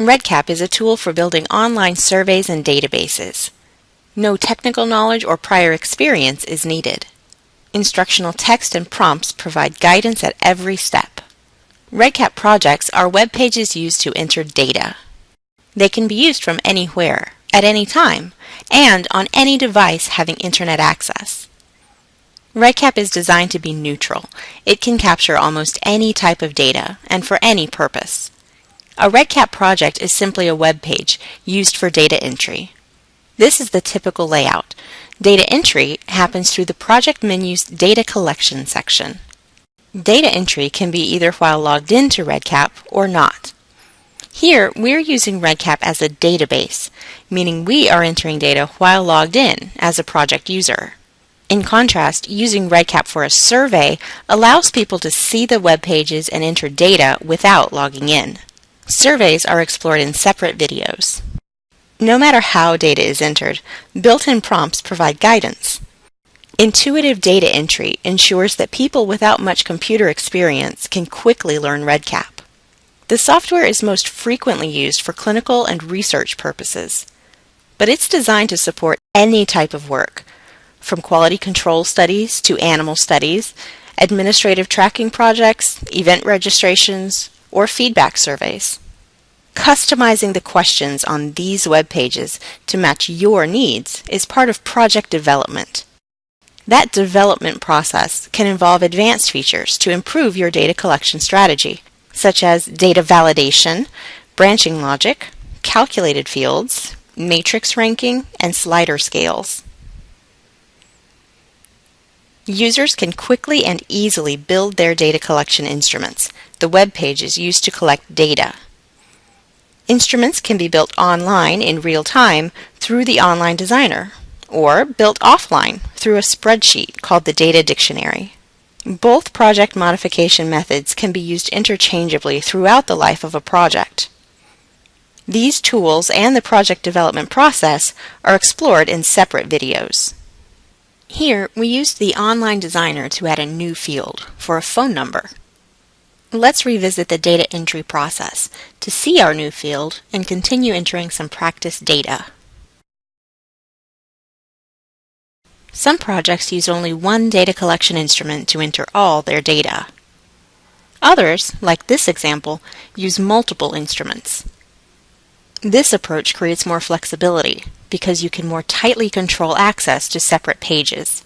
REDCap is a tool for building online surveys and databases. No technical knowledge or prior experience is needed. Instructional text and prompts provide guidance at every step. REDCap projects are web pages used to enter data. They can be used from anywhere, at any time, and on any device having internet access. REDCap is designed to be neutral. It can capture almost any type of data and for any purpose. A REDCap project is simply a web page used for data entry. This is the typical layout. Data entry happens through the project menu's Data Collection section. Data entry can be either while logged into REDCap or not. Here, we're using REDCap as a database, meaning we are entering data while logged in as a project user. In contrast, using REDCap for a survey allows people to see the web pages and enter data without logging in. Surveys are explored in separate videos. No matter how data is entered, built-in prompts provide guidance. Intuitive data entry ensures that people without much computer experience can quickly learn REDCap. The software is most frequently used for clinical and research purposes, but it's designed to support any type of work, from quality control studies to animal studies, administrative tracking projects, event registrations, or feedback surveys. Customizing the questions on these web pages to match your needs is part of project development. That development process can involve advanced features to improve your data collection strategy, such as data validation, branching logic, calculated fields, matrix ranking, and slider scales. Users can quickly and easily build their data collection instruments, the web pages used to collect data. Instruments can be built online in real time through the Online Designer, or built offline through a spreadsheet called the Data Dictionary. Both project modification methods can be used interchangeably throughout the life of a project. These tools and the project development process are explored in separate videos. Here, we used the Online Designer to add a new field for a phone number. Let's revisit the data entry process to see our new field and continue entering some practice data. Some projects use only one data collection instrument to enter all their data. Others, like this example, use multiple instruments. This approach creates more flexibility because you can more tightly control access to separate pages.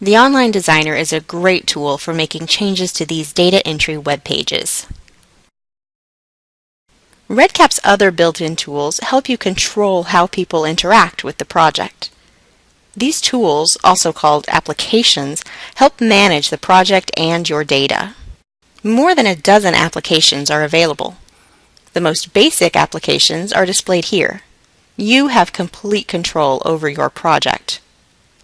The Online Designer is a great tool for making changes to these data entry web pages. REDCap's other built-in tools help you control how people interact with the project. These tools, also called applications, help manage the project and your data. More than a dozen applications are available. The most basic applications are displayed here. You have complete control over your project.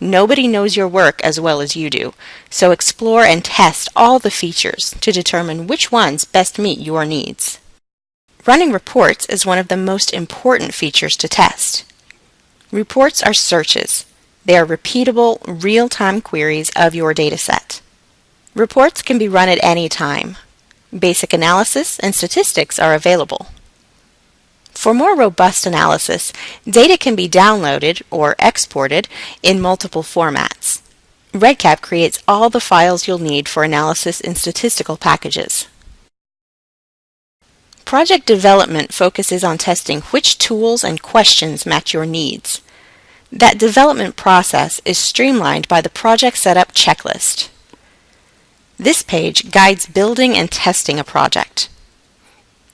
Nobody knows your work as well as you do, so explore and test all the features to determine which ones best meet your needs. Running reports is one of the most important features to test. Reports are searches. They are repeatable, real-time queries of your dataset. Reports can be run at any time. Basic analysis and statistics are available. For more robust analysis, data can be downloaded or exported in multiple formats. REDCap creates all the files you'll need for analysis in statistical packages. Project development focuses on testing which tools and questions match your needs. That development process is streamlined by the Project Setup checklist. This page guides building and testing a project.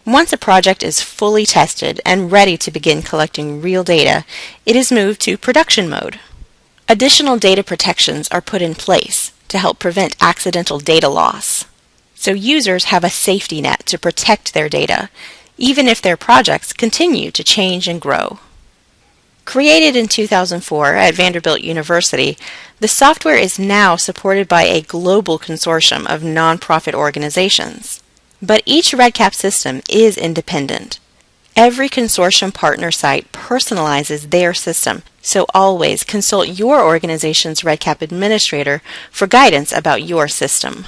Once a project is fully tested and ready to begin collecting real data, it is moved to production mode. Additional data protections are put in place to help prevent accidental data loss. So users have a safety net to protect their data, even if their projects continue to change and grow. Created in 2004 at Vanderbilt University, the software is now supported by a global consortium of nonprofit organizations. But each REDCap system is independent. Every consortium partner site personalizes their system, so always consult your organization's REDCap administrator for guidance about your system.